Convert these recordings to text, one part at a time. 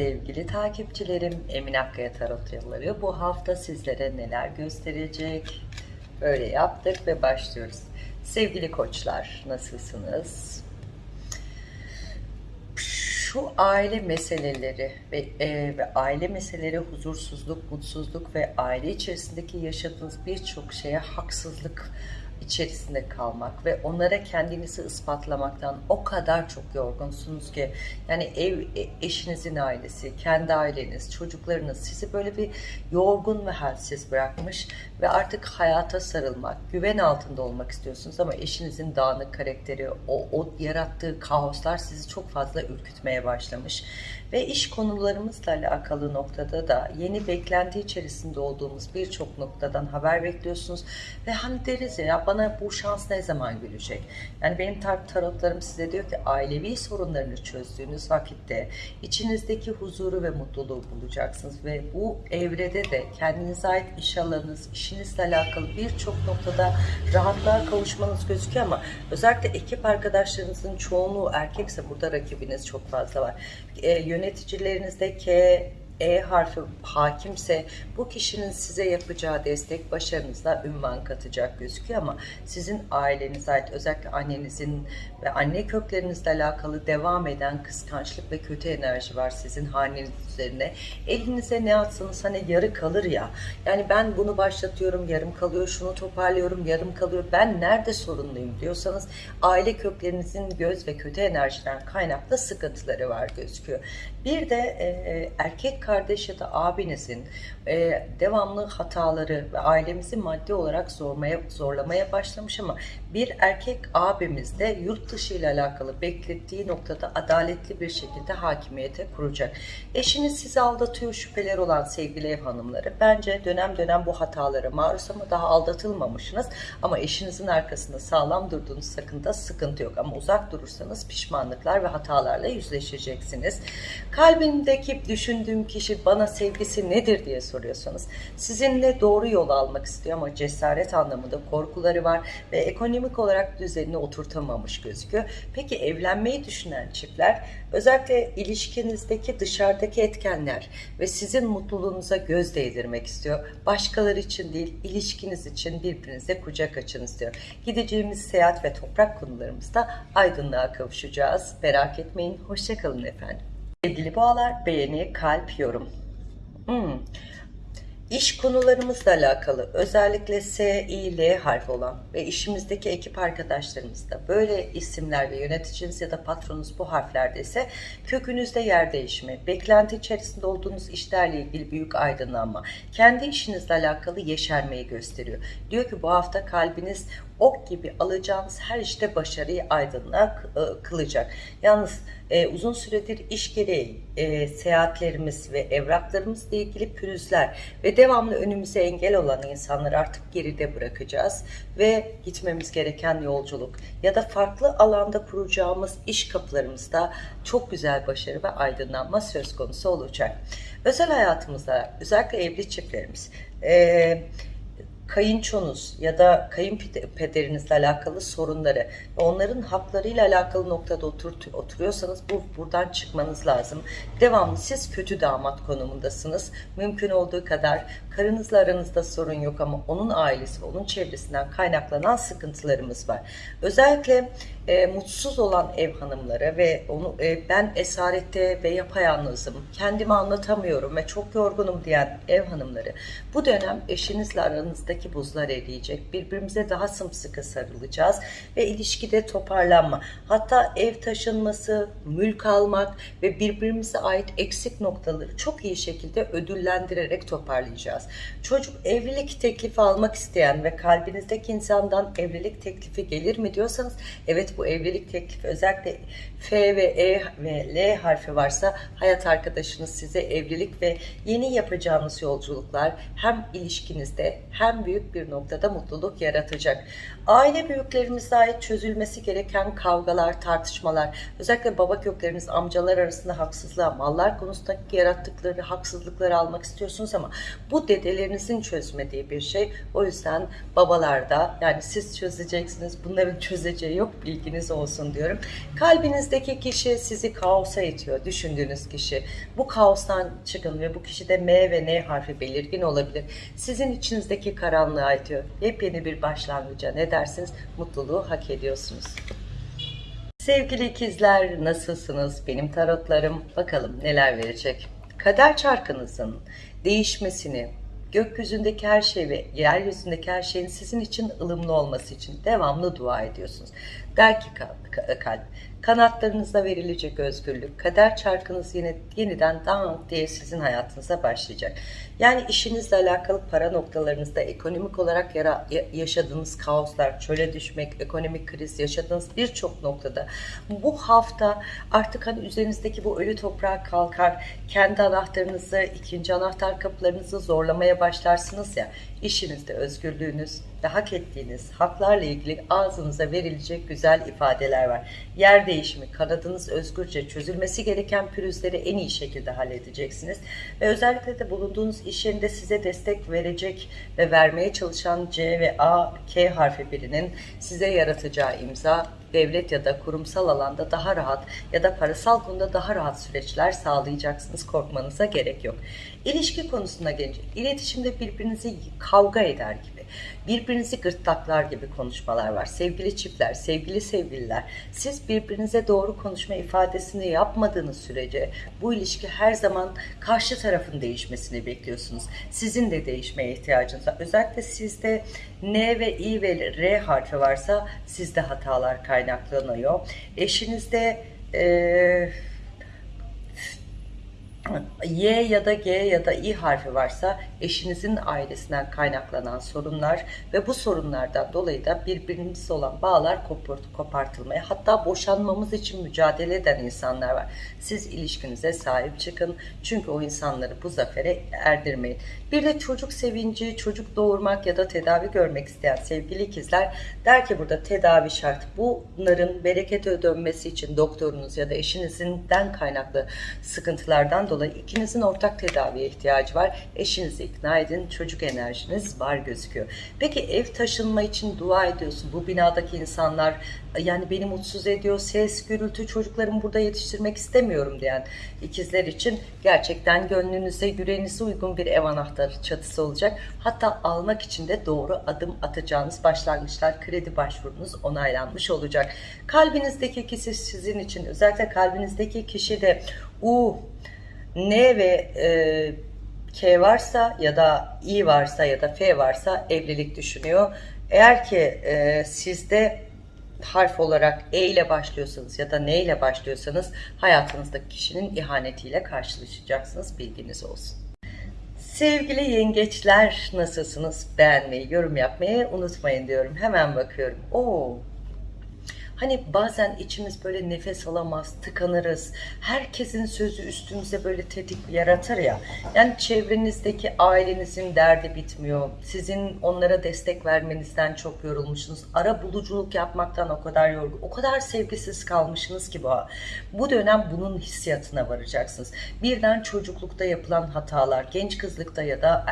Sevgili takipçilerim, Emin Akkaya Tarot Yolları bu hafta sizlere neler gösterecek? Böyle yaptık ve başlıyoruz. Sevgili koçlar, nasılsınız? Şu aile meseleleri ve, e, ve aile meseleleri huzursuzluk, mutsuzluk ve aile içerisindeki yaşadığınız birçok şeye haksızlık içerisinde kalmak ve onlara kendinizi ispatlamaktan o kadar çok yorgunsunuz ki yani ev e, eşinizin ailesi, kendi aileniz, çocuklarınız sizi böyle bir yorgun ve halsiz bırakmış ve artık hayata sarılmak, güven altında olmak istiyorsunuz ama eşinizin dağınık karakteri, o, o yarattığı kaoslar sizi çok fazla ürkütmeye başlamış. Ve iş konularımızla alakalı noktada da yeni beklenti içerisinde olduğumuz birçok noktadan haber bekliyorsunuz. Ve hani deriz ya bana bu şans ne zaman gülecek? Yani benim tar tarotlarım size diyor ki ailevi sorunlarını çözdüğünüz vakitte içinizdeki huzuru ve mutluluğu bulacaksınız. Ve bu evrede de kendinize ait iş alanınız, işinizle alakalı birçok noktada rahatlığa kavuşmanız gözüküyor ama özellikle ekip arkadaşlarınızın çoğunluğu erkekse burada rakibiniz çok fazla var. E, yöneticilerinizde K, E harfi hakimse bu kişinin size yapacağı destek başarınızla ünvan katacak gözüküyor ama sizin ailenize ait özellikle annenizin ve anne köklerinizle alakalı devam eden kıskançlık ve kötü enerji var sizin haneniz üzerine. Elinize ne atsanız hani yarı kalır ya. Yani ben bunu başlatıyorum yarım kalıyor, şunu toparlıyorum yarım kalıyor. Ben nerede sorunluyum diyorsanız aile köklerinizin göz ve kötü enerjiden kaynaklı sıkıntıları var gözüküyor. Bir de e, erkek kardeş ya da abinizin e, devamlı hataları ve ailemizi maddi olarak zormaya, zorlamaya başlamış ama bir erkek abimiz de yurt dışı ile alakalı beklettiği noktada adaletli bir şekilde hakimiyete kuracak. Eşiniz sizi aldatıyor şüpheler olan sevgili ev hanımları. Bence dönem dönem bu hatalara maruz ama daha aldatılmamışsınız. Ama eşinizin arkasında sağlam durduğunuz sakında sıkıntı yok. Ama uzak durursanız pişmanlıklar ve hatalarla yüzleşeceksiniz. Kalbimdeki düşündüğüm kişi bana sevgisi nedir diye soruyorsanız sizinle doğru yol almak istiyor ama cesaret anlamında korkuları var ve ekonomik olarak düzenini oturtamamış gözüküyor. Peki evlenmeyi düşünen çiftler özellikle ilişkinizdeki dışarıdaki etkenler ve sizin mutluluğunuza göz değdirmek istiyor. Başkaları için değil ilişkiniz için birbirinize kucak açın istiyor. Gideceğimiz seyahat ve toprak konularımızda aydınlığa kavuşacağız. Merak etmeyin. Hoşçakalın efendim. Sevgili boğalar beğeni, kalp, yorum. Hmm. İş konularımızla alakalı özellikle S, I, L harfi olan ve işimizdeki ekip arkadaşlarımızda böyle isimler ve yöneticiniz ya da patronunuz bu harflerde ise kökünüzde yer değişimi, beklenti içerisinde olduğunuz işlerle ilgili büyük aydınlanma, kendi işinizle alakalı yeşermeyi gösteriyor. Diyor ki bu hafta kalbiniz ok gibi alacağınız her işte başarıyı aydınlığa e, kılacak. Yalnız e, uzun süredir iş gereği e, seyahatlerimiz ve evraklarımızla ilgili pürüzler ve devamlı önümüze engel olan insanları artık geride bırakacağız ve gitmemiz gereken yolculuk ya da farklı alanda kuracağımız iş kapılarımızda çok güzel başarı ve aydınlanma söz konusu olacak. Özel hayatımızda özellikle evli çiftlerimiz e, kayınçonuz ya da kayınpederinizle alakalı sorunları ve onların haklarıyla alakalı noktada otur, oturuyorsanız bu buradan çıkmanız lazım. Devamlı siz kötü damat konumundasınız. Mümkün olduğu kadar karınızla aranızda sorun yok ama onun ailesi ve onun çevresinden kaynaklanan sıkıntılarımız var. Özellikle e, mutsuz olan ev hanımları ve onu e, ben esarette ve yapayalnızım, kendimi anlatamıyorum ve çok yorgunum diyen ev hanımları bu dönem eşinizle aranızdaki buzlar eriyecek. Birbirimize daha sımsıkı sarılacağız ve ilişkide toparlanma. Hatta ev taşınması, mülk almak ve birbirimize ait eksik noktaları çok iyi şekilde ödüllendirerek toparlayacağız. Çocuk evlilik teklifi almak isteyen ve kalbinizdeki insandan evlilik teklifi gelir mi diyorsanız evet bu evlilik teklifi özellikle F ve E ve L harfi varsa hayat arkadaşınız size evlilik ve yeni yapacağınız yolculuklar hem ilişkinizde hem büyük bir noktada mutluluk yaratacak. Aile büyüklerimize ait çözülmesi gereken kavgalar, tartışmalar, özellikle baba kökleriniz, amcalar arasında haksızlığa, mallar konusundaki yarattıkları haksızlıkları almak istiyorsunuz ama bu dedelerinizin çözmediği bir şey. O yüzden babalarda yani siz çözeceksiniz, bunların çözeceği yok bilginiz olsun diyorum. Kalbinizdeki kişi sizi kaosa itiyor, düşündüğünüz kişi. Bu kaostan çıkın ve bu kişide M ve N harfi belirgin olabilir. Sizin içinizdeki karanlığa itiyor. Yepyeni bir başlangıca ne dersiniz? Mutluluğu hak ediyorsunuz. Sevgili ikizler nasılsınız? Benim tarotlarım bakalım neler verecek. Kader çarkınızın değişmesini, gökyüzündeki her şey ve yeryüzündeki her şeyin sizin için ılımlı olması için devamlı dua ediyorsunuz. Der ki kalp, kanatlarınızda verilecek özgürlük, kader çarkınız yine yeniden dan diye sizin hayatınıza başlayacak. Yani işinizle alakalı para noktalarınızda ekonomik olarak yara, yaşadığınız kaoslar, çöle düşmek, ekonomik kriz yaşadığınız birçok noktada bu hafta artık hani üzerinizdeki bu ölü toprağa kalkar, kendi anahtarınızı, ikinci anahtar kapılarınızı zorlamaya başlarsınız ya, işinizde özgürlüğünüz ve hak ettiğiniz haklarla ilgili ağzınıza verilecek güzel ifadeler var. Yer değişimi, kanadınız özgürce çözülmesi gereken pürüzleri en iyi şekilde halledeceksiniz. Ve özellikle de bulunduğunuz iş yerinde size destek verecek ve vermeye çalışan C ve A, K harfi birinin size yaratacağı imza devlet ya da kurumsal alanda daha rahat ya da parasal konuda daha rahat süreçler sağlayacaksınız. Korkmanıza gerek yok. İlişki konusunda gelince iletişimde birbirinizi kavga eder gibi, birbirinizi gırtlaklar gibi konuşmalar var. Sevgili çiftler, sevgili sevgililer, siz birbirinize doğru konuşma ifadesini yapmadığınız sürece bu ilişki her zaman karşı tarafın değişmesini bekliyorsunuz. Sizin de değişmeye ihtiyacınız var. Özellikle sizde N ve I ve R harfi varsa sizde hatalar kaynaklanıyor. Eşinizde eee Y ya da G ya da I harfi varsa eşinizin ailesinden kaynaklanan sorunlar ve bu sorunlardan dolayı da birbiriniz olan bağlar kopartılmaya hatta boşanmamız için mücadele eden insanlar var. Siz ilişkinize sahip çıkın çünkü o insanları bu zafere erdirmeyin. Bir de çocuk sevinci, çocuk doğurmak ya da tedavi görmek isteyen sevgili ikizler der ki burada tedavi şart. Bunların berekete dönmesi için doktorunuz ya da eşinizinden kaynaklı sıkıntılardan dolayı ikinizin ortak tedaviye ihtiyacı var. Eşinizi ikna edin. Çocuk enerjiniz var gözüküyor. Peki ev taşınma için dua ediyorsun. Bu binadaki insanlar yani beni mutsuz ediyor. Ses, gürültü, çocuklarımı burada yetiştirmek istemiyorum diyen ikizler için gerçekten gönlünüze, yüreğinize uygun bir ev anahtarı çatısı olacak. Hatta almak için de doğru adım atacağınız başlangıçlar, kredi başvurunuz onaylanmış olacak. Kalbinizdeki kişi sizin için, özellikle kalbinizdeki kişi de U, N ve e, K varsa ya da I varsa ya da F varsa evlilik düşünüyor. Eğer ki e, sizde harf olarak E ile başlıyorsanız ya da N ile başlıyorsanız hayatınızdaki kişinin ihanetiyle karşılaşacaksınız. Bilginiz olsun. Sevgili yengeçler nasılsınız? Beğenmeyi, yorum yapmayı unutmayın diyorum. Hemen bakıyorum. Oo, Hani bazen içimiz böyle nefes alamaz, tıkanırız. Herkesin sözü üstümüze böyle tetik yaratır ya. Yani çevrenizdeki ailenizin derdi bitmiyor. Sizin onlara destek vermenizden çok yorulmuşsunuz. Ara buluculuk yapmaktan o kadar yorgun, o kadar sevgisiz kalmışsınız ki bu. Bu dönem bunun hissiyatına varacaksınız. Birden çocuklukta yapılan hatalar, genç kızlıkta ya da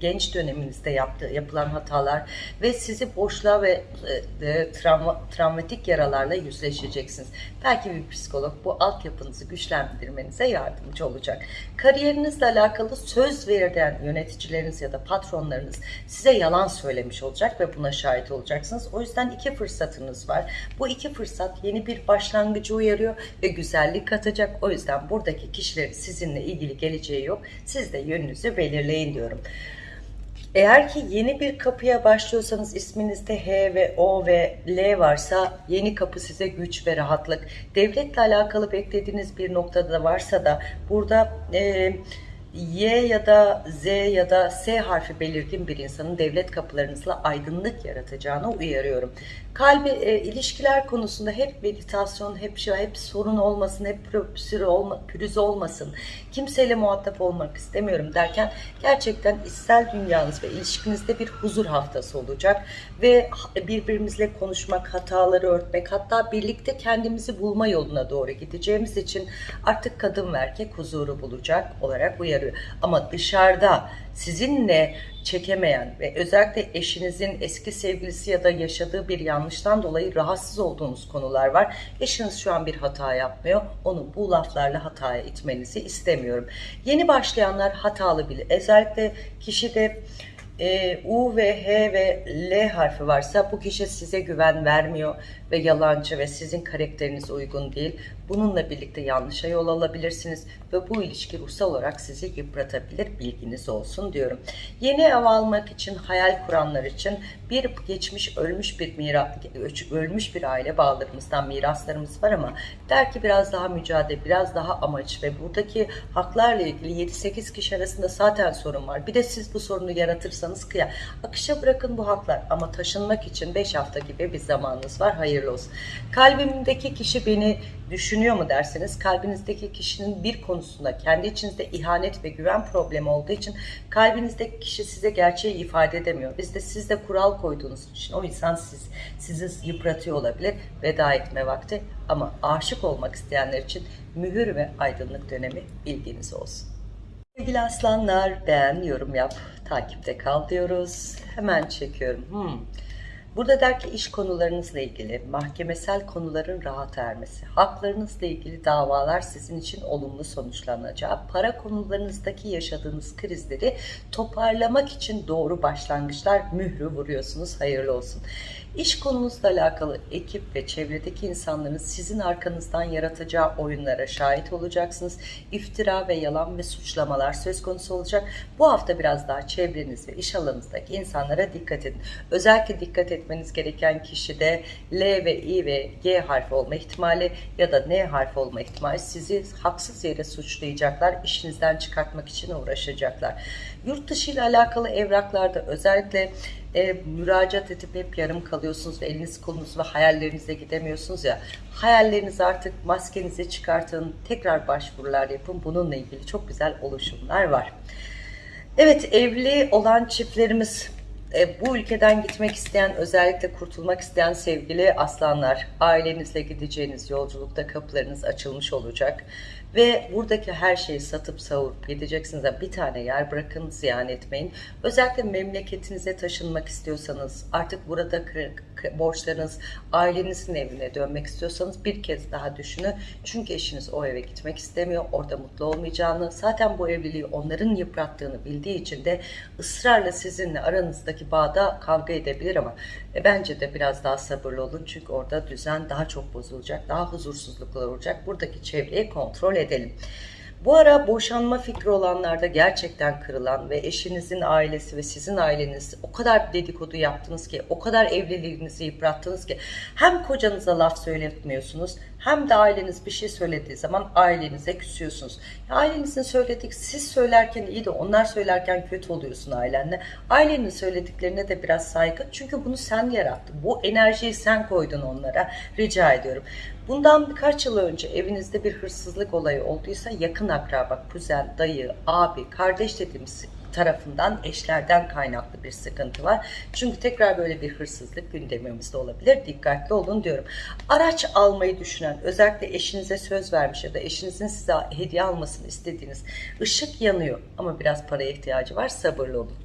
genç döneminizde yaptığı, yapılan hatalar ve sizi boşluğa ve e, e, travma, travmatik yaralar vakalarla yüzleşeceksiniz. Belki bir psikolog bu altyapınızı güçlendirmenize yardımcı olacak. Kariyerinizle alakalı söz verilen yöneticileriniz ya da patronlarınız size yalan söylemiş olacak ve buna şahit olacaksınız. O yüzden iki fırsatınız var. Bu iki fırsat yeni bir başlangıcı uyarıyor ve güzellik katacak. O yüzden buradaki kişilerin sizinle ilgili geleceği yok. Siz de yönünüzü belirleyin diyorum. Eğer ki yeni bir kapıya başlıyorsanız isminizde H ve O ve L varsa yeni kapı size güç ve rahatlık. Devletle alakalı beklediğiniz bir noktada varsa da burada e, Y ya da Z ya da S harfi belirgin bir insanın devlet kapılarınızla aydınlık yaratacağını uyarıyorum. Kalbi e, ilişkiler konusunda hep meditasyon, hep şey, hep sorun olmasın, hep pürüz, olma, pürüz olmasın. Kimseyle muhatap olmak istemiyorum derken gerçekten içsel dünyanız ve ilişkinizde bir huzur haftası olacak ve birbirimizle konuşmak, hataları örtmek, hatta birlikte kendimizi bulma yoluna doğru gideceğimiz için artık kadın ve erkek huzuru bulacak olarak uyarıyor. Ama dışarıda sizinle çekemeyen ve özellikle eşinizin eski sevgilisi ya da yaşadığı bir yanlıştan dolayı rahatsız olduğunuz konular var. Eşiniz şu an bir hata yapmıyor. Onu bu laflarla hataya itmenizi istemiyorum. Yeni başlayanlar hatalı bile. Özellikle kişide e, U ve H ve L harfi varsa bu kişi size güven vermiyor ve yalancı ve sizin karakterinize uygun değil. Bununla birlikte yanlışa yol alabilirsiniz ve bu ilişki ruhsal olarak sizi yıpratabilir bilginiz olsun diyorum. Yeni ev almak için hayal kuranlar için bir geçmiş ölmüş bir mira, ölmüş bir aile bağlarımızdan miraslarımız var ama der ki biraz daha mücadele, biraz daha amaç ve buradaki haklarla ilgili 7-8 kişi arasında zaten sorun var. Bir de siz bu sorunu yaratırsanız kıya. Akışa bırakın bu haklar ama taşınmak için 5 hafta gibi bir zamanınız var. Hayırlı. Kalbimdeki kişi beni düşünüyor mu derseniz kalbinizdeki kişinin bir konusunda kendi içinizde ihanet ve güven problemi olduğu için kalbinizdeki kişi size gerçeği ifade edemiyor. Biz de siz de kural koyduğunuz için o insan siz, sizi yıpratıyor olabilir. Veda etme vakti ama aşık olmak isteyenler için mühür ve aydınlık dönemi bilginiz olsun. Sevgili aslanlar beğen, yorum yap, takipte kal diyoruz. Hemen çekiyorum. Hmm. Burada der ki iş konularınızla ilgili, mahkemesel konuların rahat ermesi, haklarınızla ilgili davalar sizin için olumlu sonuçlanacağı, para konularınızdaki yaşadığınız krizleri toparlamak için doğru başlangıçlar mührü vuruyorsunuz. Hayırlı olsun. İş konunuzla alakalı ekip ve çevredeki insanların sizin arkanızdan yaratacağı oyunlara şahit olacaksınız. İftira ve yalan ve suçlamalar söz konusu olacak. Bu hafta biraz daha çevreniz ve iş alanınızdaki insanlara dikkat edin. Özellikle dikkat etmeniz gereken kişi de L ve I ve G harfi olma ihtimali ya da N harfi olma ihtimali sizi haksız yere suçlayacaklar, işinizden çıkartmak için uğraşacaklar. Yurt dışı ile alakalı evraklarda özellikle e, müracaat edip hep yarım kalıyorsunuz ve eliniz kolunuz ve hayallerinize gidemiyorsunuz ya. Hayallerinizi artık maskenizi çıkartın, tekrar başvurular yapın. Bununla ilgili çok güzel oluşumlar var. Evet evli olan çiftlerimiz e, bu ülkeden gitmek isteyen, özellikle kurtulmak isteyen sevgili aslanlar, ailenizle gideceğiniz yolculukta kapılarınız açılmış olacak. Ve buradaki her şeyi satıp savurup gideceksiniz. Bir tane yer bırakın, ziyan etmeyin. Özellikle memleketinize taşınmak istiyorsanız, artık burada borçlarınız, ailenizin evine dönmek istiyorsanız bir kez daha düşünün. Çünkü eşiniz o eve gitmek istemiyor, orada mutlu olmayacağını, zaten bu evliliği onların yıprattığını bildiği için de ısrarla sizinle aranızdaki bağda kavga edebilir ama e, bence de biraz daha sabırlı olun. Çünkü orada düzen daha çok bozulacak, daha huzursuzluklar olacak. Buradaki çevreyi kontrol edelim. Bu ara boşanma fikri olanlarda gerçekten kırılan ve eşinizin ailesi ve sizin aileniz o kadar dedikodu yaptınız ki, o kadar evliliğinizi yıprattınız ki hem kocanıza laf söyletmiyorsunuz hem de aileniz bir şey söylediği zaman ailenize küsüyorsunuz. Ailenizin söyledik, siz söylerken iyi de onlar söylerken kötü oluyorsun ailenle. Ailenin söylediklerine de biraz saygı. Çünkü bunu sen yarattın. Bu enerjiyi sen koydun onlara. Rica ediyorum. Bundan birkaç yıl önce evinizde bir hırsızlık olayı olduysa yakın akraba, kuzen, dayı, abi, kardeş dediğimiz tarafından eşlerden kaynaklı bir sıkıntı var. Çünkü tekrar böyle bir hırsızlık gündemimizde olabilir. Dikkatli olun diyorum. Araç almayı düşünen özellikle eşinize söz vermiş ya da eşinizin size hediye almasını istediğiniz ışık yanıyor ama biraz paraya ihtiyacı var sabırlı olun.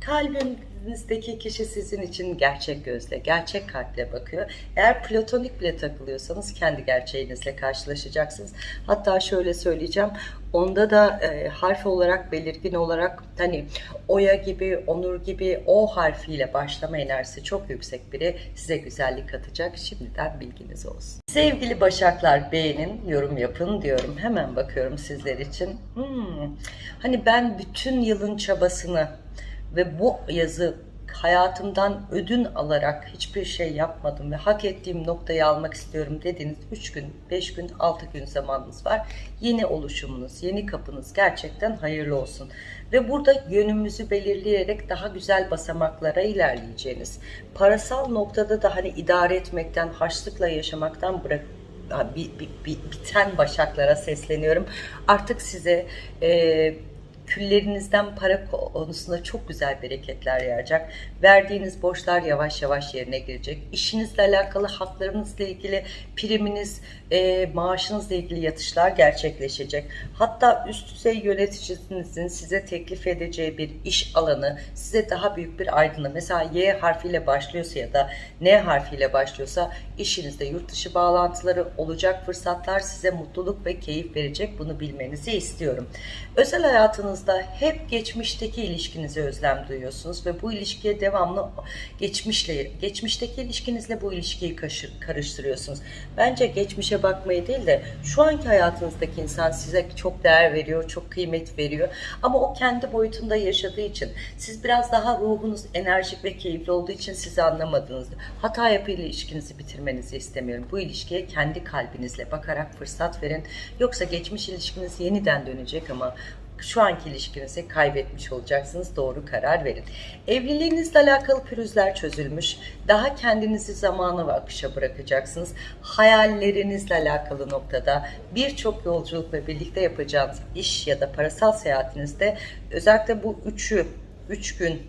Kalbinizdeki kişi sizin için gerçek gözle, gerçek kalple bakıyor. Eğer platonik bile takılıyorsanız kendi gerçeğinizle karşılaşacaksınız. Hatta şöyle söyleyeceğim. Onda da e, harf olarak belirgin olarak hani Oya gibi, Onur gibi O harfiyle başlama enerjisi çok yüksek biri size güzellik katacak. Şimdiden bilginiz olsun. Sevgili Başaklar beğenin, yorum yapın diyorum. Hemen bakıyorum sizler için. Hmm. Hani ben bütün yılın çabasını ve bu yazı hayatımdan ödün alarak hiçbir şey yapmadım ve hak ettiğim noktayı almak istiyorum dediğiniz 3 gün, 5 gün, 6 gün zamanınız var. Yeni oluşumunuz, yeni kapınız gerçekten hayırlı olsun. Ve burada yönümüzü belirleyerek daha güzel basamaklara ilerleyeceğiniz. Parasal noktada da hani idare etmekten, harçlıkla yaşamaktan bırak bir, bir, bir, biten başaklara sesleniyorum. Artık size e, küllerinizden para konusunda çok güzel bereketler yağacak. Verdiğiniz borçlar yavaş yavaş yerine girecek. İşinizle alakalı haklarınızla ilgili priminiz, e, maaşınızla ilgili yatışlar gerçekleşecek. Hatta üst düzey yöneticinizin size teklif edeceği bir iş alanı size daha büyük bir aydınlığı. Mesela Y harfiyle başlıyorsa ya da N harfiyle başlıyorsa işinizde yurt dışı bağlantıları olacak fırsatlar size mutluluk ve keyif verecek. Bunu bilmenizi istiyorum. Özel hayatınızda hep geçmişteki ilişkinize özlem duyuyorsunuz ve bu ilişkiye devamlı geçmişle geçmişteki ilişkinizle bu ilişkiyi karıştırıyorsunuz. Bence geçmişe bakmayı değil de şu anki hayatınızdaki insan size çok değer veriyor, çok kıymet veriyor. Ama o kendi boyutunda yaşadığı için siz biraz daha ruhunuz enerjik ve keyifli olduğu için sizi anlamadınız. Hata yapıyla ilişkinizi bitirmenizi istemiyorum. Bu ilişkiye kendi kalbinizle bakarak fırsat verin. Yoksa geçmiş ilişkiniz yeniden dönecek ama şu anki ilişkinizi kaybetmiş olacaksınız. Doğru karar verin. Evliliğinizle alakalı pürüzler çözülmüş. Daha kendinizi zamanı ve akışa bırakacaksınız. Hayallerinizle alakalı noktada birçok yolculuk ve birlikte yapacağınız iş ya da parasal seyahatinizde özellikle bu üçü, üç gün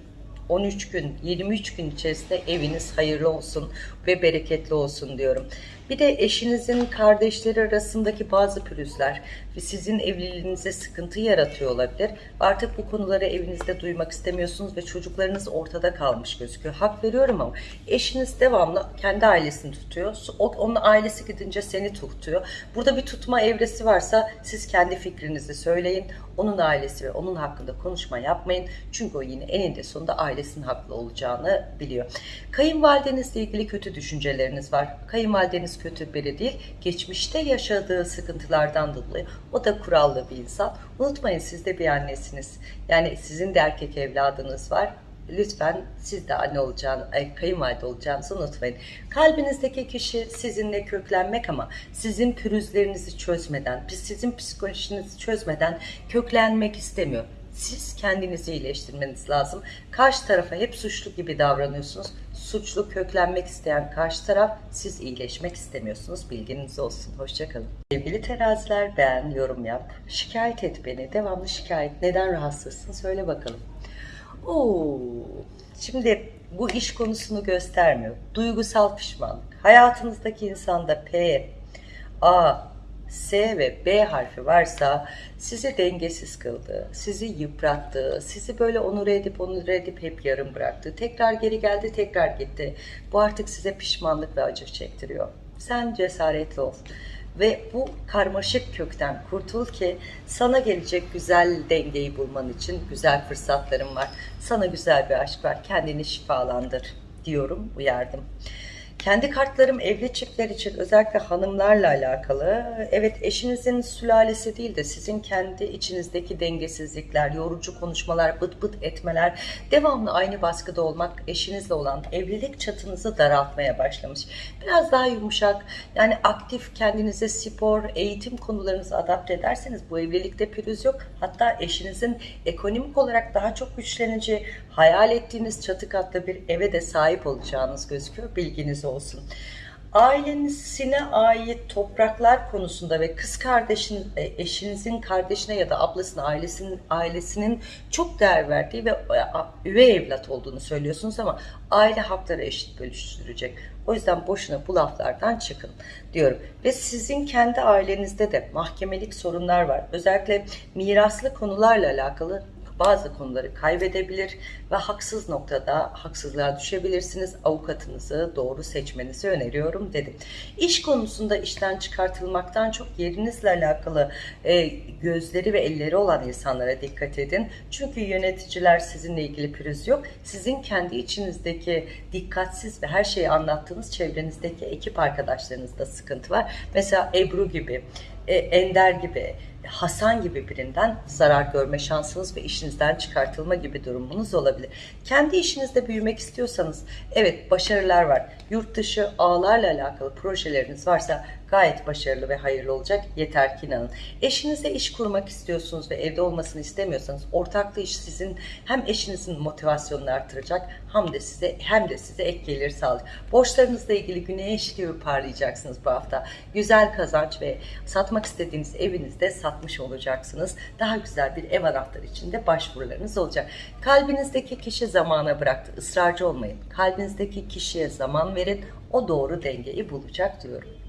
13 gün, 23 gün içerisinde eviniz hayırlı olsun ve bereketli olsun diyorum. Bir de eşinizin kardeşleri arasındaki bazı pürüzler sizin evliliğinize sıkıntı yaratıyor olabilir. Artık bu konuları evinizde duymak istemiyorsunuz ve çocuklarınız ortada kalmış gözüküyor. Hak veriyorum ama eşiniz devamlı kendi ailesini tutuyor. Onun ailesi gidince seni tutuyor. Burada bir tutma evresi varsa siz kendi fikrinizi söyleyin. Onun ailesi ve onun hakkında konuşma yapmayın. Çünkü o yine eninde sonunda ailesinin haklı olacağını biliyor. Kayınvalidenizle ilgili kötü düşünceleriniz var. Kayınvalideniz kötü biri değil. Geçmişte yaşadığı sıkıntılardan dolayı o da kurallı bir insan. Unutmayın siz de bir annesiniz. Yani sizin de erkek evladınız var. Lütfen siz de anne olacağını, kayınvalide olacağınızı unutmayın. Kalbinizdeki kişi sizinle köklenmek ama sizin pürüzlerinizi çözmeden, sizin psikolojinizi çözmeden köklenmek istemiyor. Siz kendinizi iyileştirmeniz lazım. Karşı tarafa hep suçlu gibi davranıyorsunuz. Suçlu köklenmek isteyen karşı taraf, siz iyileşmek istemiyorsunuz. Bilginiz olsun. Hoşçakalın. Sevgili teraziler beğen, yorum yap. Şikayet et beni. Devamlı şikayet. Neden rahatsızsın? Söyle bakalım. Oo. Şimdi bu iş konusunu göstermiyor. Duygusal pişmanlık. Hayatınızdaki insanda P, A, S ve B harfi varsa sizi dengesiz kıldı, sizi yıprattı, sizi böyle onur edip onur edip hep yarım bıraktı. Tekrar geri geldi, tekrar gitti. Bu artık size pişmanlık ve acı çektiriyor. Sen cesaretli ol ve bu karmaşık kökten kurtul ki sana gelecek güzel dengeyi bulman için güzel fırsatlarım var. Sana güzel bir aşk var. Kendini şifalandır diyorum, uyardım. Kendi kartlarım evli çiftler için özellikle hanımlarla alakalı. Evet eşinizin sülalesi değil de sizin kendi içinizdeki dengesizlikler, yorucu konuşmalar, bıt bıt etmeler, devamlı aynı baskıda olmak eşinizle olan evlilik çatınızı daraltmaya başlamış. Biraz daha yumuşak, yani aktif kendinize spor, eğitim konularınızı adapte ederseniz bu evlilikte pürüz yok. Hatta eşinizin ekonomik olarak daha çok güçleneceği, hayal ettiğiniz çatı katlı bir eve de sahip olacağınız gözüküyor. Bilginiz. Ailesine ait topraklar konusunda ve kız kardeşin, e, eşinizin kardeşine ya da ablasının ailesinin ailesinin çok değer verdiği ve e, üvey evlat olduğunu söylüyorsunuz ama aile hakları eşit bölüştürecek. O yüzden boşuna bu laflardan çıkın diyorum. Ve sizin kendi ailenizde de mahkemelik sorunlar var. Özellikle miraslı konularla alakalı bazı konuları kaybedebilir ve haksız noktada haksızlığa düşebilirsiniz. Avukatınızı doğru seçmenizi öneriyorum dedim. İş konusunda işten çıkartılmaktan çok yerinizle alakalı e, gözleri ve elleri olan insanlara dikkat edin. Çünkü yöneticiler sizinle ilgili pürüz yok. Sizin kendi içinizdeki dikkatsiz ve her şeyi anlattığınız çevrenizdeki ekip arkadaşlarınızda sıkıntı var. Mesela Ebru gibi e, Ender gibi, Hasan gibi birinden zarar görme şansınız ve işinizden çıkartılma gibi durumunuz olabilir. Kendi işinizde büyümek istiyorsanız evet başarılar var. Yurt dışı ağlarla alakalı projeleriniz varsa gayet başarılı ve hayırlı olacak. Yeter ki inanın. Eşinizle iş kurmak istiyorsunuz ve evde olmasını istemiyorsanız ortaklı iş sizin hem eşinizin motivasyonunu artıracak hem de size hem de size ek gelir sağlayacak. Borçlarınızla ilgili güneş gibi parlayacaksınız bu hafta. Güzel kazanç ve satmak istediğiniz evinizde satmış olacaksınız. Daha güzel bir ev anahtarı için de başvurularınız olacak. Kalbinizdeki kişi zamana bıraktı. Israrcı olmayın. Kalbinizdeki kişiye zaman verin. O doğru dengeyi bulacak diyorum.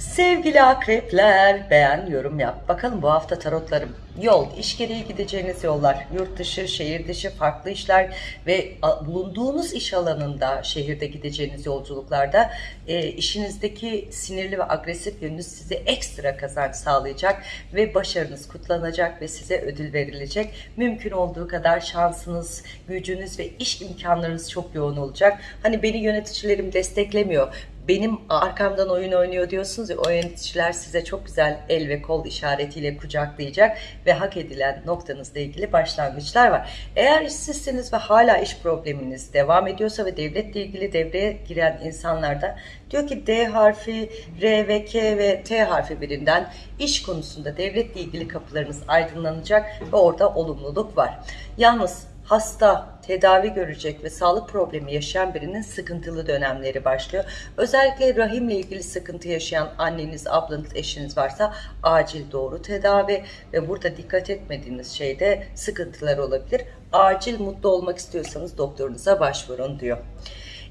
Sevgili akrepler beğen yorum yap. Bakalım bu hafta tarotlarım. Yol, iş gereği gideceğiniz yollar, yurt dışı, şehir dışı, farklı işler ve bulunduğunuz iş alanında, şehirde gideceğiniz yolculuklarda e, işinizdeki sinirli ve agresif yönünüz size ekstra kazanç sağlayacak ve başarınız kutlanacak ve size ödül verilecek. Mümkün olduğu kadar şansınız, gücünüz ve iş imkanlarınız çok yoğun olacak. Hani beni yöneticilerim desteklemiyor benim arkamdan oyun oynuyor diyorsunuz ya o yöneticiler size çok güzel el ve kol işaretiyle kucaklayacak ve hak edilen noktanızla ilgili başlangıçlar var. Eğer işsizsiniz ve hala iş probleminiz devam ediyorsa ve devletle ilgili devreye giren insanlarda diyor ki D harfi, R ve K ve T harfi birinden iş konusunda devletle ilgili kapılarınız aydınlanacak ve orada olumluluk var. Yalnız hasta, tedavi görecek ve sağlık problemi yaşayan birinin sıkıntılı dönemleri başlıyor. Özellikle rahimle ilgili sıkıntı yaşayan anneniz, ablanız, eşiniz varsa acil doğru tedavi ve burada dikkat etmediğiniz şeyde sıkıntılar olabilir. Acil mutlu olmak istiyorsanız doktorunuza başvurun diyor.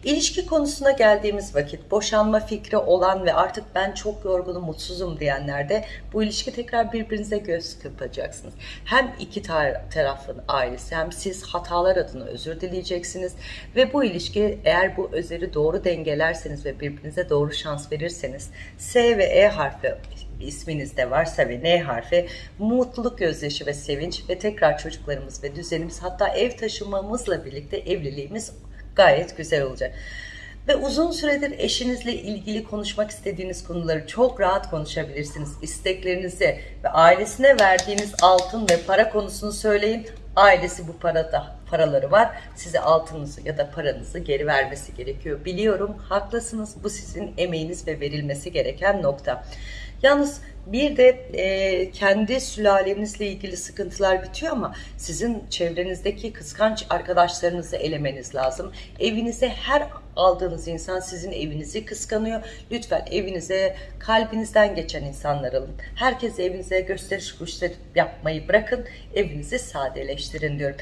İlişki konusuna geldiğimiz vakit boşanma fikri olan ve artık ben çok yorgunum, mutsuzum diyenlerde bu ilişki tekrar birbirinize göz kırpacaksınız. Hem iki tar tarafın ailesi hem siz hatalar adına özür dileyeceksiniz ve bu ilişki eğer bu özeri doğru dengelerseniz ve birbirinize doğru şans verirseniz S ve E harfi isminizde varsa ve N harfi mutluluk gözyaşı ve sevinç ve tekrar çocuklarımız ve düzenimiz hatta ev taşımamızla birlikte evliliğimiz gayet güzel olacak. Ve uzun süredir eşinizle ilgili konuşmak istediğiniz konuları çok rahat konuşabilirsiniz. İsteklerinizi ve ailesine verdiğiniz altın ve para konusunu söyleyin. Ailesi bu parada paraları var. Size altınınızı ya da paranızı geri vermesi gerekiyor. Biliyorum haklısınız. Bu sizin emeğiniz ve verilmesi gereken nokta. Yalnız bir de e, kendi sülalenizle ilgili sıkıntılar bitiyor ama sizin çevrenizdeki kıskanç arkadaşlarınızı elemeniz lazım. Evinize her aldığınız insan sizin evinizi kıskanıyor. Lütfen evinize kalbinizden geçen insanlar alın. Herkes evinize gösteriş kuşları yapmayı bırakın. Evinizi sadeleştirin diyorum.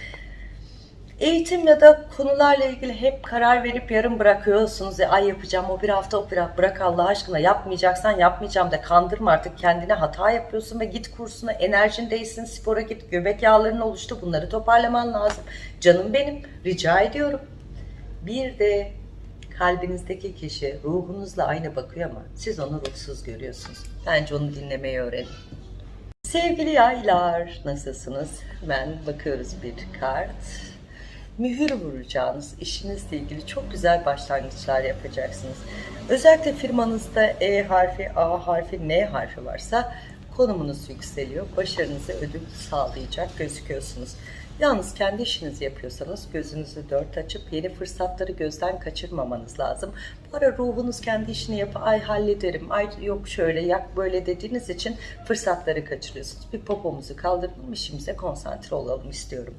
Eğitim ya da konularla ilgili hep karar verip yarım bırakıyorsunuz. E, ay yapacağım o bir hafta o bir hafta bırak Allah aşkına yapmayacaksan yapmayacağım da kandırma artık kendine hata yapıyorsun ve git kursuna enerjin değilsin spora git göbek yağların oluştu bunları toparlaman lazım. Canım benim rica ediyorum. Bir de kalbinizdeki kişi ruhunuzla aynı bakıyor ama siz onu ruhsuz görüyorsunuz. Bence onu dinlemeyi öğrenin. Sevgili yaylar nasılsınız? Ben bakıyoruz bir kart mühür vuracağınız işinizle ilgili çok güzel başlangıçlar yapacaksınız. Özellikle firmanızda E harfi, A harfi, N harfi varsa konumunuz yükseliyor. Başarınıza ödül sağlayacak gözüküyorsunuz. Yalnız kendi işinizi yapıyorsanız gözünüzü dört açıp yeni fırsatları gözden kaçırmamanız lazım. Bu ara ruhunuz kendi işini yapıp ay hallederim, ay yok şöyle yak böyle dediğiniz için fırsatları kaçırıyorsunuz. Bir popomuzu kaldıralım işimize konsantre olalım istiyorum.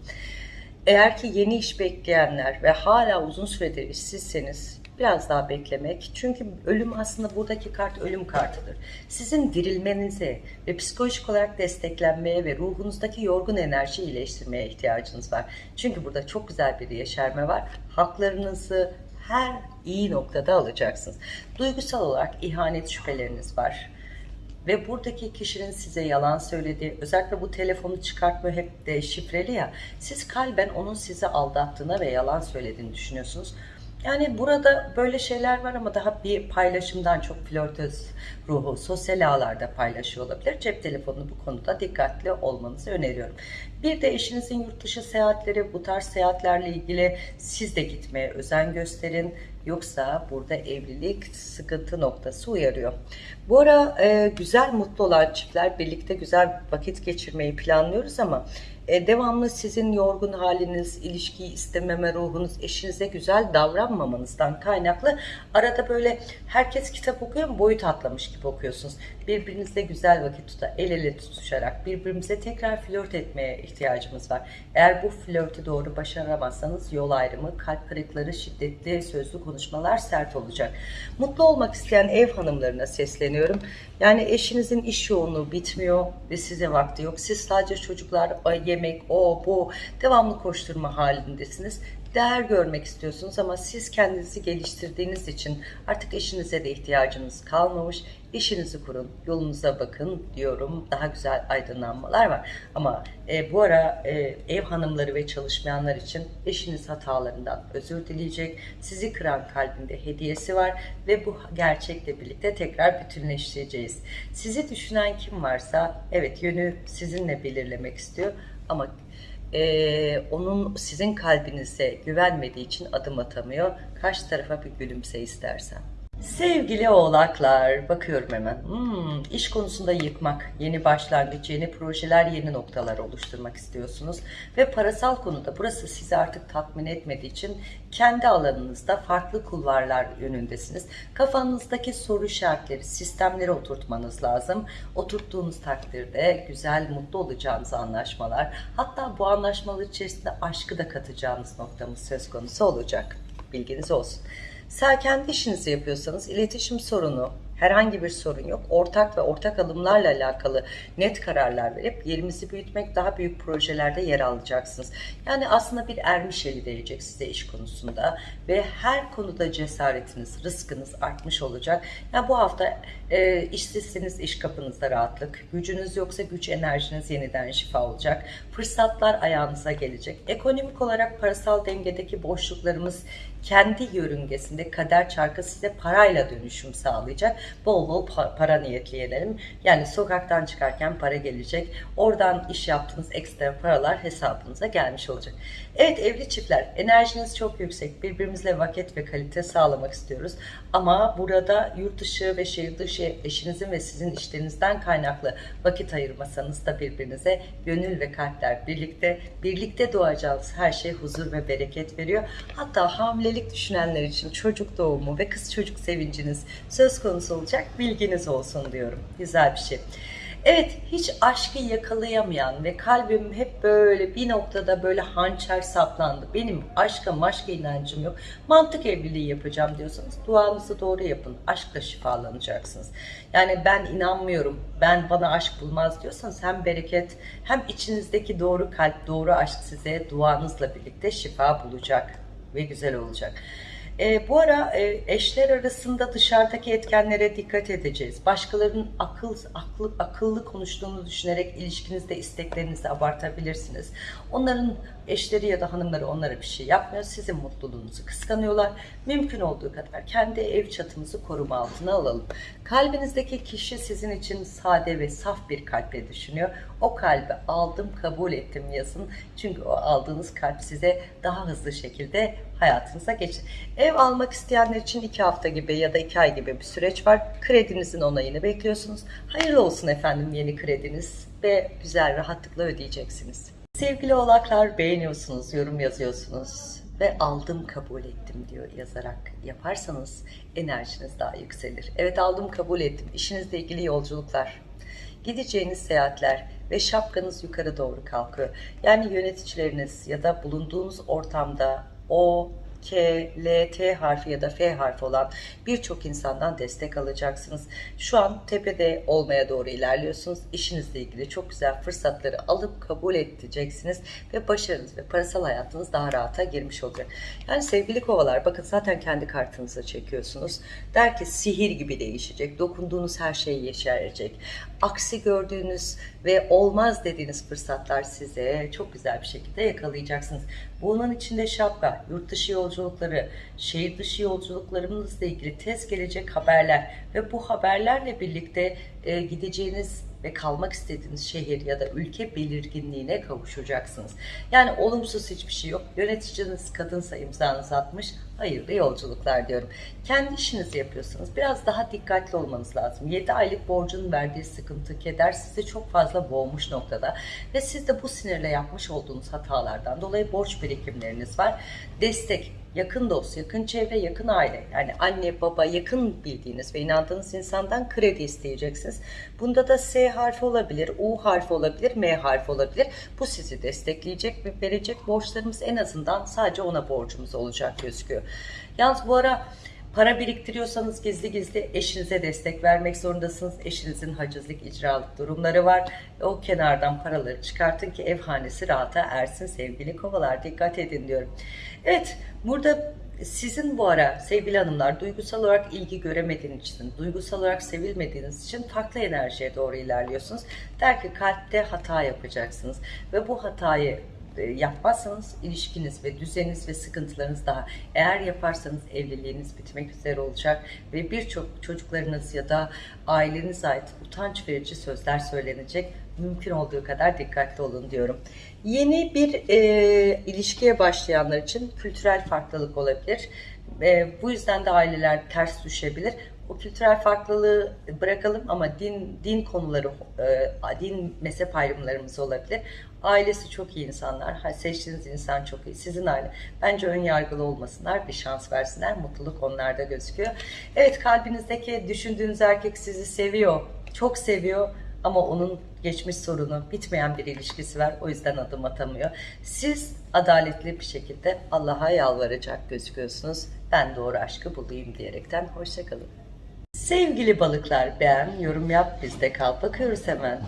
Eğer ki yeni iş bekleyenler ve hala uzun süredir işsizseniz biraz daha beklemek. Çünkü ölüm aslında buradaki kart ölüm kartıdır. Sizin dirilmenize ve psikolojik olarak desteklenmeye ve ruhunuzdaki yorgun enerji iyileştirmeye ihtiyacınız var. Çünkü burada çok güzel bir yeşerme var. Haklarınızı her iyi noktada alacaksınız. Duygusal olarak ihanet şüpheleriniz var ve buradaki kişinin size yalan söylediği, özellikle bu telefonu çıkartma hep de şifreli ya, siz kalben onun sizi aldattığına ve yalan söylediğini düşünüyorsunuz. Yani burada böyle şeyler var ama daha bir paylaşımdan çok flörtöz ruhu sosyal ağlarda paylaşıyor olabilir. Cep telefonunu bu konuda dikkatli olmanızı öneriyorum. Bir de eşinizin yurt dışı seyahatleri, bu tarz seyahatlerle ilgili siz de gitmeye özen gösterin Yoksa burada evlilik sıkıntı noktası uyarıyor. Bu ara e, güzel mutlu olan çiftler birlikte güzel vakit geçirmeyi planlıyoruz ama e, devamlı sizin yorgun haliniz, ilişkiyi istememe ruhunuz, eşinize güzel davranmamanızdan kaynaklı arada böyle herkes kitap okuyor mu boyut atlamış gibi okuyorsunuz. Birbirinizle güzel vakit tutar, el ele tutuşarak birbirimize tekrar flört etmeye ihtiyacımız var. Eğer bu flörtü doğru başaramazsanız yol ayrımı, kalp kırıkları, şiddetli sözlü konuşmalar sert olacak. Mutlu olmak isteyen ev hanımlarına sesleniyorum. Yani eşinizin iş yoğunluğu bitmiyor ve size vakti yok. Siz sadece çocuklar, yemek, o, bu devamlı koşturma halindesiniz değer görmek istiyorsunuz ama siz kendinizi geliştirdiğiniz için artık eşinize de ihtiyacınız kalmamış. İşinizi kurun, yolunuza bakın diyorum. Daha güzel aydınlanmalar var. Ama e, bu ara e, ev hanımları ve çalışmayanlar için eşiniz hatalarından özür dileyecek. Sizi kıran kalbinde hediyesi var ve bu gerçekle birlikte tekrar bütünleşeceğiz. Sizi düşünen kim varsa evet yönü sizinle belirlemek istiyor ama e, onun sizin kalbinize güvenmediği için adım atamıyor. Karşı tarafa bir gülümse istersen. Sevgili oğlaklar, bakıyorum hemen. Hmm, iş konusunda yıkmak, yeni başlangıç, yeni projeler, yeni noktalar oluşturmak istiyorsunuz. Ve parasal konuda burası sizi artık tatmin etmediği için kendi alanınızda farklı kulvarlar yönündesiniz. Kafanızdaki soru işaretleri, sistemleri oturtmanız lazım. Oturttuğunuz takdirde güzel, mutlu olacağınız anlaşmalar, hatta bu anlaşmalar içerisinde aşkı da katacağınız noktamız söz konusu olacak. Bilginiz olsun. Sen kendi işinizi yapıyorsanız iletişim sorunu, herhangi bir sorun yok. Ortak ve ortak alımlarla alakalı net kararlar verip yerimizi büyütmek, daha büyük projelerde yer alacaksınız. Yani aslında bir ermiş eli değecek size iş konusunda ve her konuda cesaretiniz, rızkınız artmış olacak. Yani bu hafta e, işsizseniz iş kapınızda rahatlık, gücünüz yoksa güç enerjiniz yeniden şifa olacak. Fırsatlar ayağınıza gelecek. Ekonomik olarak parasal dengedeki boşluklarımız kendi yörüngesinde kader çarkı size parayla dönüşüm sağlayacak. Bol bol para niyetleyelim. Yani sokaktan çıkarken para gelecek. Oradan iş yaptığınız ekstra paralar hesabınıza gelmiş olacak. Evet evli çiftler enerjiniz çok yüksek. Birbirimizle vakit ve kalite sağlamak istiyoruz. Ama burada yurt dışı ve şehir dışı eşinizin ve sizin işlerinizden kaynaklı vakit ayırmasanız da birbirinize gönül ve kalpler birlikte birlikte doğacağınız her şey huzur ve bereket veriyor. Hatta hamilelik düşünenler için çocuk doğumu ve kız çocuk sevinciniz söz konusu olacak bilginiz olsun diyorum. Güzel bir şey. Evet hiç aşkı yakalayamayan ve kalbim hep böyle bir noktada böyle hançer saplandı. Benim aşka maşka inancım yok. Mantık evliliği yapacağım diyorsanız duanızı doğru yapın. Aşkla şifalanacaksınız. Yani ben inanmıyorum, ben bana aşk bulmaz diyorsanız hem bereket hem içinizdeki doğru kalp, doğru aşk size duanızla birlikte şifa bulacak ve güzel olacak. E, bu ara e, eşler arasında dışarıdaki etkenlere dikkat edeceğiz. Başkalarının akıl, aklı, akıllı konuştuğunu düşünerek ilişkinizde isteklerinizi abartabilirsiniz. Onların eşleri ya da hanımları onlara bir şey yapmıyor. Sizin mutluluğunuzu kıskanıyorlar. Mümkün olduğu kadar kendi ev çatımızı koruma altına alalım. Kalbinizdeki kişi sizin için sade ve saf bir kalple düşünüyor. O kalbi aldım, kabul ettim yazın. Çünkü o aldığınız kalp size daha hızlı şekilde hayatınıza geçir. Ev almak isteyenler için iki hafta gibi ya da iki ay gibi bir süreç var. Kredinizin onayını bekliyorsunuz. Hayırlı olsun efendim yeni krediniz ve güzel rahatlıkla ödeyeceksiniz. Sevgili oğlaklar beğeniyorsunuz, yorum yazıyorsunuz ve aldım kabul ettim diyor yazarak yaparsanız enerjiniz daha yükselir. Evet aldım kabul ettim. İşinizle ilgili yolculuklar, gideceğiniz seyahatler ve şapkanız yukarı doğru kalkıyor. Yani yöneticileriniz ya da bulunduğunuz ortamda o K, L, T harfi ya da F harfi olan birçok insandan destek alacaksınız. Şu an tepede olmaya doğru ilerliyorsunuz. İşinizle ilgili çok güzel fırsatları alıp kabul edeceksiniz ve başarınız ve parasal hayatınız daha rahata girmiş olacak. Yani sevgili kovalar bakın zaten kendi kartınıza çekiyorsunuz. Der ki sihir gibi değişecek. Dokunduğunuz her şey yeşerecek. Aksi gördüğünüz ve olmaz dediğiniz fırsatlar size çok güzel bir şekilde yakalayacaksınız. Bunun içinde şapka, yurt dışı yolculukları, şehir dışı yolculuklarımızla ilgili tez gelecek haberler ve bu haberlerle birlikte e, gideceğiniz ve kalmak istediğiniz şehir ya da ülke belirginliğine kavuşacaksınız. Yani olumsuz hiçbir şey yok. Yöneticiniz kadınsa imzanızı atmış, hayırlı yolculuklar diyorum. Kendi işinizi yapıyorsanız biraz daha dikkatli olmanız lazım. 7 aylık borcun verdiği sıkıntı, keder sizi çok fazla boğmuş noktada ve siz de bu sinirle yapmış olduğunuz hatalardan dolayı borç birikimleriniz var. Destek, yakın dost, yakın çevre, yakın aile yani anne, baba, yakın bildiğiniz ve inandığınız insandan kredi isteyeceksiniz. Bunda da S harfi olabilir, U harfi olabilir, M harfi olabilir. Bu sizi destekleyecek ve verecek borçlarımız en azından sadece ona borcumuz olacak gözüküyor. Yalnız bu ara Para biriktiriyorsanız gizli gizli eşinize destek vermek zorundasınız. Eşinizin hacizlik, icralık durumları var. O kenardan paraları çıkartın ki ev hanesi rahata ersin sevgili kovalar. Dikkat edin diyorum. Evet burada sizin bu ara sevgili hanımlar duygusal olarak ilgi göremediğiniz için, duygusal olarak sevilmediğiniz için farklı enerjiye doğru ilerliyorsunuz. Der ki kalpte hata yapacaksınız ve bu hatayı yapmazsanız ilişkiniz ve düzeniniz ve sıkıntılarınız daha eğer yaparsanız evliliğiniz bitmek üzere olacak ve birçok çocuklarınız ya da ailenize ait utanç verici sözler söylenecek mümkün olduğu kadar dikkatli olun diyorum. Yeni bir e, ilişkiye başlayanlar için kültürel farklılık olabilir. E, bu yüzden de aileler ters düşebilir. O kültürel farklılığı bırakalım ama din din konuları, e, din mezhep ayrımlarımız olabilir. Ailesi çok iyi insanlar. Seçtiğiniz insan çok iyi. Sizin aile. Bence ön yargılı olmasınlar. Bir şans versinler. Mutluluk onlarda gözüküyor. Evet kalbinizdeki düşündüğünüz erkek sizi seviyor. Çok seviyor. Ama onun geçmiş sorunu, bitmeyen bir ilişkisi var. O yüzden adım atamıyor. Siz adaletli bir şekilde Allah'a yalvaracak gözüküyorsunuz. Ben doğru aşkı bulayım diyerekten. Hoşçakalın. Sevgili balıklar beğen, yorum yap, bizde kal. Bakıyoruz hemen.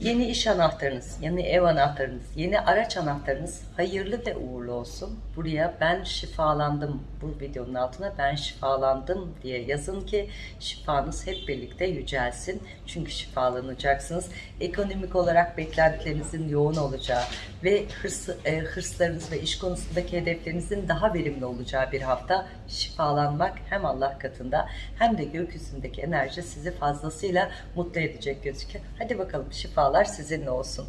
Yeni iş anahtarınız, yeni ev anahtarınız, yeni araç anahtarınız hayırlı ve uğurlu olsun. Buraya ben şifalandım, bu videonun altına ben şifalandım diye yazın ki şifanız hep birlikte yücelsin. Çünkü şifalanacaksınız. Ekonomik olarak beklentilerinizin yoğun olacağı ve hırs, e, hırslarınız ve iş konusundaki hedeflerinizin daha verimli olacağı bir hafta şifalanmak hem Allah katında hem de gökyüzündeki enerji sizi fazlasıyla mutlu edecek gözüküyor. Hadi bakalım şifalar sizinle olsun.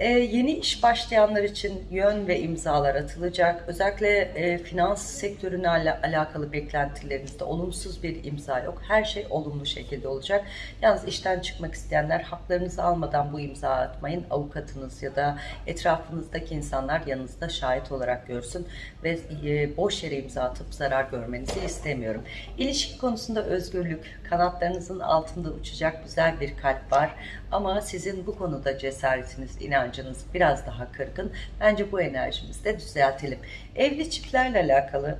Ee, yeni iş başlayanlar için yön ve imzalar atılacak. Özellikle e, finans sektörüne al alakalı beklentilerinizde olumsuz bir imza yok. Her şey olumlu şekilde olacak. Yalnız işten çıkmak isteyenler haklarınızı almadan bu imza atmayın. Avukatınız ya da etrafınızdaki insanlar yanınızda şahit olarak görsün ve e, boş yere imza atıp zarar görmenizi istemiyorum. İlişki konusunda özgürlük, kanatlarınızın altında uçacak güzel bir kalp var. Ama sizin bu konuda cesaretiniz, inancınız biraz daha kırgın. Bence bu enerjimizi de düzeltelim. Evli çiftlerle alakalı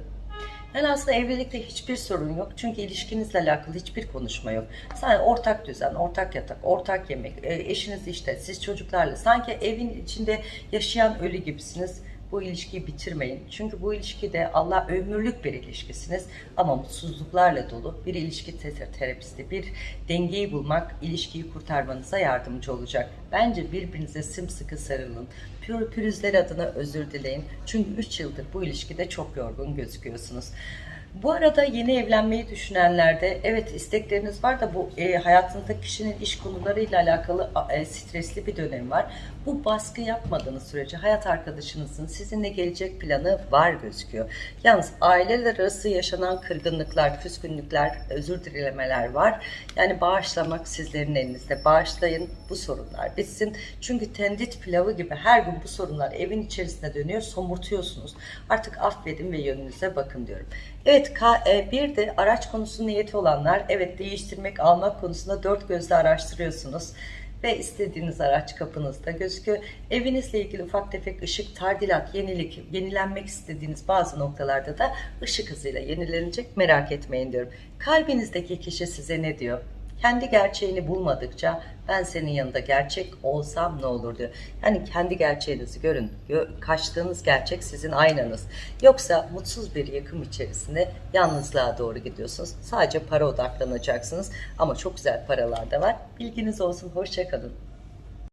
yani aslında evlilikte hiçbir sorun yok. Çünkü ilişkinizle alakalı hiçbir konuşma yok. Sadece ortak düzen, ortak yatak, ortak yemek, e, eşiniz işte, siz çocuklarla. Sanki evin içinde yaşayan ölü gibisiniz bu ilişkiyi bitirmeyin. Çünkü bu ilişkide Allah ömürlük bir ilişkisiniz ama mutsuzluklarla dolu bir ilişki terapisti, bir dengeyi bulmak ilişkiyi kurtarmanıza yardımcı olacak. Bence birbirinize sımsıkı sarılın. Pür pürüzler adına özür dileyin. Çünkü 3 yıldır bu ilişkide çok yorgun gözüküyorsunuz. Bu arada yeni evlenmeyi düşünenlerde evet istekleriniz var da bu e, hayatındaki kişinin iş konularıyla alakalı e, stresli bir dönem var. Bu baskı yapmadığınız sürece hayat arkadaşınızın sizinle gelecek planı var gözüküyor. Yalnız aileler arası yaşanan kırgınlıklar, küskünlükler, özür dilemeler var. Yani bağışlamak sizlerin elinizde. Bağışlayın bu sorunlar bitsin. Çünkü tendit pilavı gibi her gün bu sorunlar evin içerisinde dönüyor. Somurtuyorsunuz. Artık affedin ve yönünüze bakın diyorum. Evet e, bir de araç konusu niyeti olanlar evet değiştirmek almak konusunda dört gözle araştırıyorsunuz ve istediğiniz araç kapınızda gözüküyor. Evinizle ilgili ufak tefek ışık, tardilat, yenilik, yenilenmek istediğiniz bazı noktalarda da ışık hızıyla yenilenecek merak etmeyin diyorum. Kalbinizdeki kişi size ne diyor? Kendi gerçeğini bulmadıkça ben senin yanında gerçek olsam ne olur diyor. Yani kendi gerçeğinizi görün. Kaçtığınız gerçek sizin aynanız. Yoksa mutsuz bir yakım içerisinde yalnızlığa doğru gidiyorsunuz. Sadece para odaklanacaksınız. Ama çok güzel paralar da var. Bilginiz olsun. Hoşçakalın.